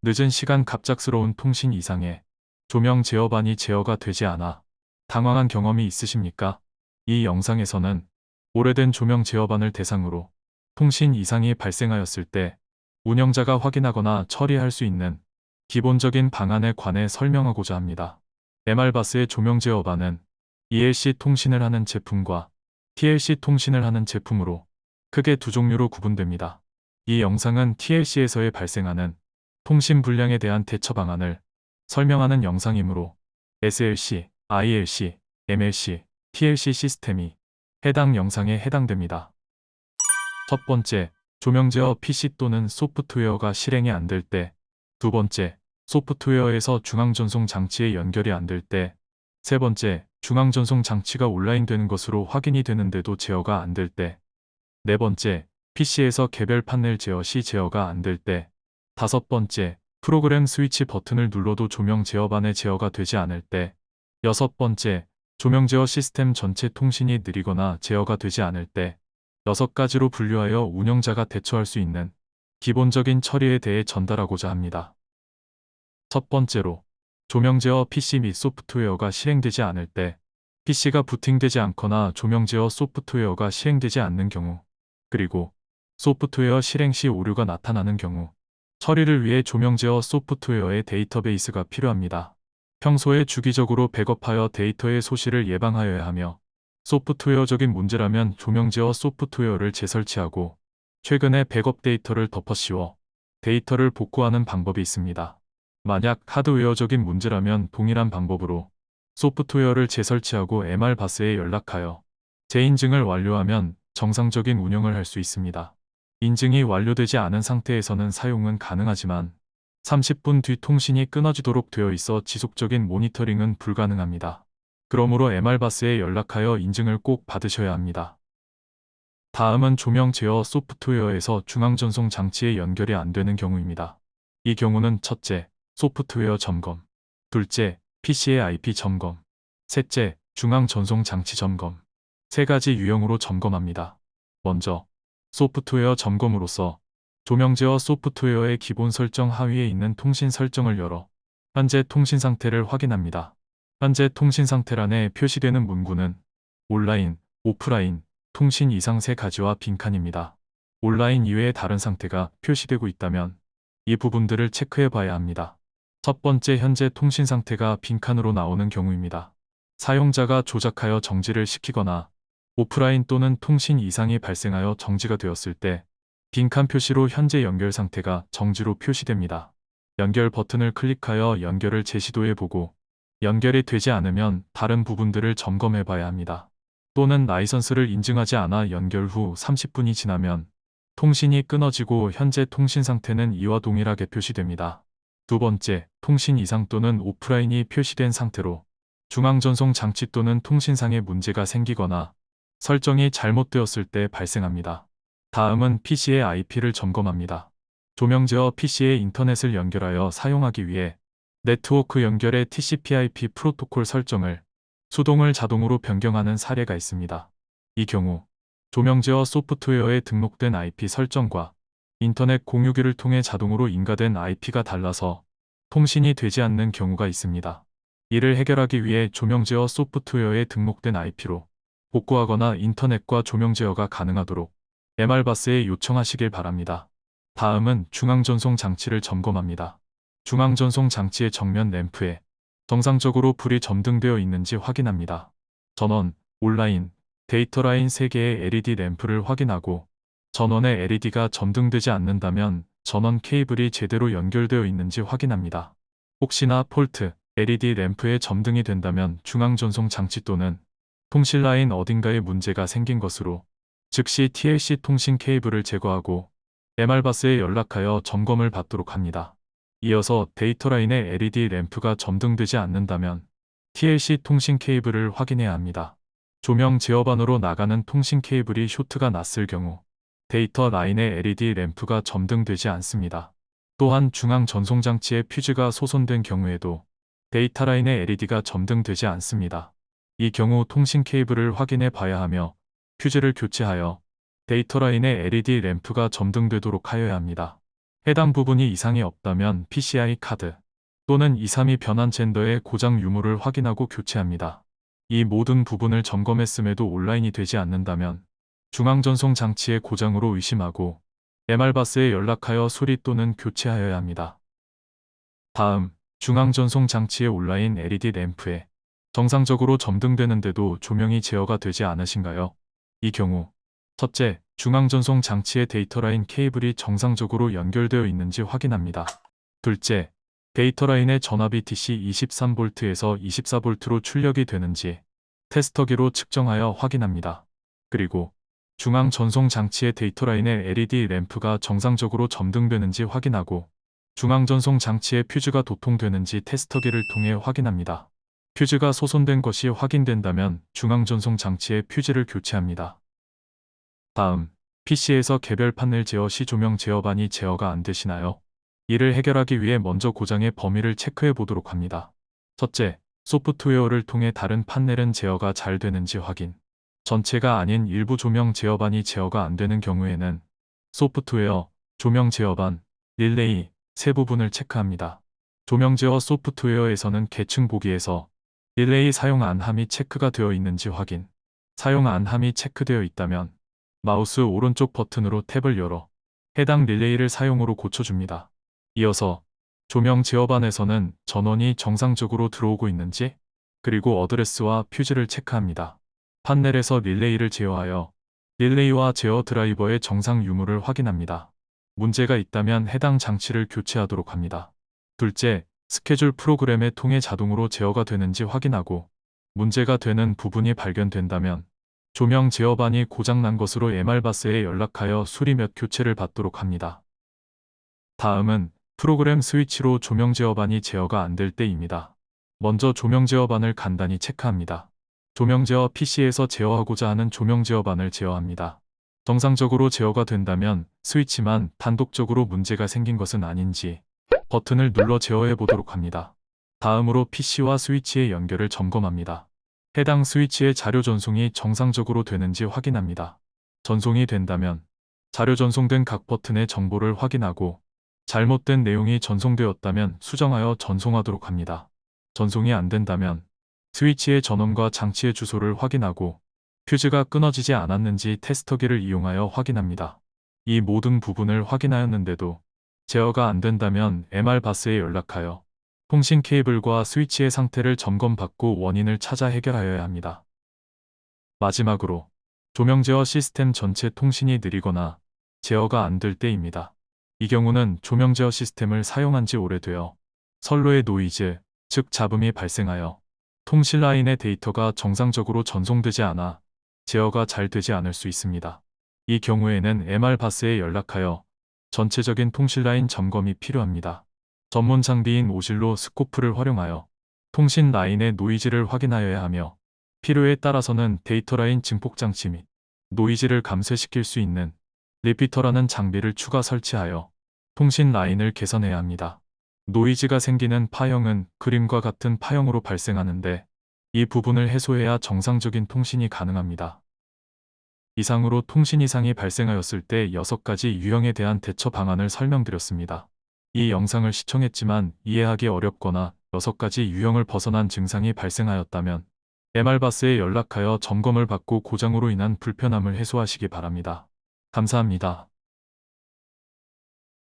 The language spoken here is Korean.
늦은 시간 갑작스러운 통신 이상에 조명 제어반이 제어가 되지 않아 당황한 경험이 있으십니까? 이 영상에서는 오래된 조명 제어반을 대상으로 통신 이상이 발생하였을 때 운영자가 확인하거나 처리할 수 있는 기본적인 방안에 관해 설명하고자 합니다. MR바스의 조명 제어반은 ELC 통신을 하는 제품과 TLC 통신을 하는 제품으로 크게 두 종류로 구분됩니다. 이 영상은 TLC에서의 발생하는 통신 불량에 대한 대처 방안을 설명하는 영상이므로 SLC, ILC, MLC, TLC 시스템이 해당 영상에 해당됩니다. 첫 번째, 조명 제어 PC 또는 소프트웨어가 실행이 안 될 때, 두 번째, 소프트웨어에서 중앙전송 장치에 연결이 안 될 때, 세 번째, 중앙전송 장치가 온라인 되는 것으로 확인이 되는데도 제어가 안 될 때, 네 번째, PC에서 개별 판넬 제어 시 제어가 안 될 때, 다섯 번째, 프로그램 스위치 버튼을 눌러도 조명 제어반의 제어가 되지 않을 때, 여섯 번째, 조명 제어 시스템 전체 통신이 느리거나 제어가 되지 않을 때, 여섯 가지로 분류하여 운영자가 대처할 수 있는 기본적인 처리에 대해 전달하고자 합니다. 첫 번째로, 조명 제어 PC 및 소프트웨어가 실행되지 않을 때, PC가 부팅되지 않거나 조명 제어 소프트웨어가 실행되지 않는 경우, 그리고 소프트웨어 실행 시 오류가 나타나는 경우, 처리를 위해 조명 제어 소프트웨어의 데이터베이스가 필요합니다. 평소에 주기적으로 백업하여 데이터의 소실을 예방하여야 하며 소프트웨어적인 문제라면 조명 제어 소프트웨어를 재설치하고 최근에 백업 데이터를 덮어씌워 데이터를 복구하는 방법이 있습니다. 만약 하드웨어적인 문제라면 동일한 방법으로 소프트웨어를 재설치하고 MR바스에 연락하여 재인증을 완료하면 정상적인 운영을 할 수 있습니다. 인증이 완료되지 않은 상태에서는 사용은 가능하지만 30분 뒤 통신이 끊어지도록 되어 있어 지속적인 모니터링은 불가능합니다. 그러므로 MR바스에 연락하여 인증을 꼭 받으셔야 합니다. 다음은 조명 제어 소프트웨어에서 중앙전송 장치에 연결이 안 되는 경우입니다. 이 경우는 첫째, 소프트웨어 점검, 둘째, PC의 IP 점검, 셋째, 중앙전송 장치 점검, 세 가지 유형으로 점검합니다. 먼저, 소프트웨어 점검으로서 조명 제어 소프트웨어의 기본 설정 하위에 있는 통신 설정을 열어 현재 통신 상태를 확인합니다. 현재 통신 상태란에 표시되는 문구는 온라인, 오프라인, 통신 이상 세 가지와 빈칸입니다. 온라인 이외의 다른 상태가 표시되고 있다면 이 부분들을 체크해 봐야 합니다. 첫 번째 현재 통신 상태가 빈칸으로 나오는 경우입니다. 사용자가 조작하여 정지를 시키거나 오프라인 또는 통신 이상이 발생하여 정지가 되었을 때 빈칸 표시로 현재 연결 상태가 정지로 표시됩니다. 연결 버튼을 클릭하여 연결을 재시도해 보고 연결이 되지 않으면 다른 부분들을 점검해 봐야 합니다. 또는 라이선스를 인증하지 않아 연결 후 30분이 지나면 통신이 끊어지고 현재 통신 상태는 이와 동일하게 표시됩니다. 두 번째, 통신 이상 또는 오프라인이 표시된 상태로 중앙전송 장치 또는 통신상에 문제가 생기거나 설정이 잘못되었을 때 발생합니다. 다음은 PC의 IP를 점검합니다. 조명 제어 PC에 인터넷을 연결하여 사용하기 위해 네트워크 연결의 TCP/IP 프로토콜 설정을 수동을 자동으로 변경하는 사례가 있습니다. 이 경우 조명 제어 소프트웨어에 등록된 IP 설정과 인터넷 공유기를 통해 자동으로 인가된 IP가 달라서 통신이 되지 않는 경우가 있습니다. 이를 해결하기 위해 조명 제어 소프트웨어에 등록된 IP로 복구하거나 인터넷과 조명 제어가 가능하도록 MR바스에 요청하시길 바랍니다. 다음은 중앙전송 장치를 점검합니다. 중앙전송 장치의 정면 램프에 정상적으로 불이 점등되어 있는지 확인합니다. 전원, 온라인, 데이터 라인 3개의 LED 램프를 확인하고 전원의 LED가 점등되지 않는다면 전원 케이블이 제대로 연결되어 있는지 확인합니다. 혹시나 fault, LED 램프에 점등이 된다면 중앙전송 장치 또는 통신 라인 어딘가에 문제가 생긴 것으로 즉시 TLC 통신 케이블을 제거하고 MR바스에 연락하여 점검을 받도록 합니다. 이어서 데이터 라인의 LED 램프가 점등되지 않는다면 TLC 통신 케이블을 확인해야 합니다. 조명 제어반으로 나가는 통신 케이블이 쇼트가 났을 경우 데이터 라인의 LED 램프가 점등되지 않습니다. 또한 중앙 전송 장치의 퓨즈가 소손된 경우에도 데이터 라인의 LED가 점등되지 않습니다. 이 경우 통신 케이블을 확인해 봐야 하며 퓨즈를 교체하여 데이터 라인의 LED 램프가 점등되도록 하여야 합니다. 해당 부분이 이상이 없다면 PCI 카드 또는 232 변환 젠더의 고장 유무를 확인하고 교체합니다. 이 모든 부분을 점검했음에도 온라인이 되지 않는다면 중앙전송 장치의 고장으로 의심하고 MR바스에 연락하여 수리 또는 교체하여야 합니다. 다음, 중앙전송 장치의 온라인 LED 램프에 정상적으로 점등되는데도 조명이 제어가 되지 않으신가요? 이 경우 첫째, 중앙전송 장치의 데이터 라인 케이블이 정상적으로 연결되어 있는지 확인합니다. 둘째, 데이터 라인의 전압이 DC 23V에서 24V로 출력이 되는지 테스터기로 측정하여 확인합니다. 그리고 중앙 전송 장치의 데이터 라인의 LED 램프가 정상적으로 점등되는지 확인하고 중앙 전송 장치의 퓨즈가 도통되는지 테스터기를 통해 확인합니다. 퓨즈가 소손된 것이 확인된다면 중앙 전송 장치의 퓨즈를 교체합니다. 다음, PC에서 개별 판넬 제어 시 조명 제어반이 제어가 안 되시나요? 이를 해결하기 위해 먼저 고장의 범위를 체크해 보도록 합니다. 첫째, 소프트웨어를 통해 다른 판넬은 제어가 잘 되는지 확인. 전체가 아닌 일부 조명 제어반이 제어가 안 되는 경우에는 소프트웨어, 조명 제어반, 릴레이 세 부분을 체크합니다. 조명 제어 소프트웨어에서는 계층 보기에서 릴레이 사용 안함이 체크가 되어 있는지 확인. 사용 안함이 체크되어 있다면 마우스 오른쪽 버튼으로 탭을 열어 해당 릴레이를 사용으로 고쳐줍니다. 이어서 조명 제어반에서는 전원이 정상적으로 들어오고 있는지 그리고 어드레스와 퓨즈를 체크합니다. 판넬에서 릴레이를 제어하여 릴레이와 제어 드라이버의 정상 유무를 확인합니다. 문제가 있다면 해당 장치를 교체하도록 합니다. 둘째, 스케줄 프로그램의 통해 자동으로 제어가 되는지 확인하고 문제가 되는 부분이 발견된다면 조명 제어반이 고장난 것으로 MR바스에 연락하여 수리 몇 교체를 받도록 합니다. 다음은 프로그램 스위치로 조명 제어반이 제어가 안 될 때입니다. 먼저 조명 제어반을 간단히 체크합니다. 조명 제어 PC에서 제어하고자 하는 조명 제어반을 제어합니다. 정상적으로 제어가 된다면 스위치만 단독적으로 문제가 생긴 것은 아닌지 버튼을 눌러 제어해 보도록 합니다. 다음으로 PC와 스위치의 연결을 점검합니다. 해당 스위치의 자료 전송이 정상적으로 되는지 확인합니다. 전송이 된다면 자료 전송된 각 버튼의 정보를 확인하고 잘못된 내용이 전송되었다면 수정하여 전송하도록 합니다. 전송이 안 된다면 스위치의 전원과 장치의 주소를 확인하고 퓨즈가 끊어지지 않았는지 테스터기를 이용하여 확인합니다. 이 모든 부분을 확인하였는데도 제어가 안 된다면 MR바스에 연락하여 통신 케이블과 스위치의 상태를 점검받고 원인을 찾아 해결하여야 합니다. 마지막으로 조명 제어 시스템 전체 통신이 느리거나 제어가 안 될 때입니다. 이 경우는 조명 제어 시스템을 사용한 지 오래되어 선로의 노이즈, 즉 잡음이 발생하여 통신 라인의 데이터가 정상적으로 전송되지 않아 제어가 잘 되지 않을 수 있습니다. 이 경우에는 MR바스에 연락하여 전체적인 통신 라인 점검이 필요합니다. 전문 장비인 오실로 스코프를 활용하여 통신 라인의 노이즈를 확인하여야 하며 필요에 따라서는 데이터 라인 증폭 장치 및 노이즈를 감쇄시킬 수 있는 repeater라는 장비를 추가 설치하여 통신 라인을 개선해야 합니다. 노이즈가 생기는 파형은 그림과 같은 파형으로 발생하는데 이 부분을 해소해야 정상적인 통신이 가능합니다. 이상으로 통신 이상이 발생하였을 때 6가지 유형에 대한 대처 방안을 설명드렸습니다. 이 영상을 시청했지만 이해하기 어렵거나 6가지 유형을 벗어난 증상이 발생하였다면 MR바스에 연락하여 점검을 받고 고장으로 인한 불편함을 해소하시기 바랍니다. 감사합니다.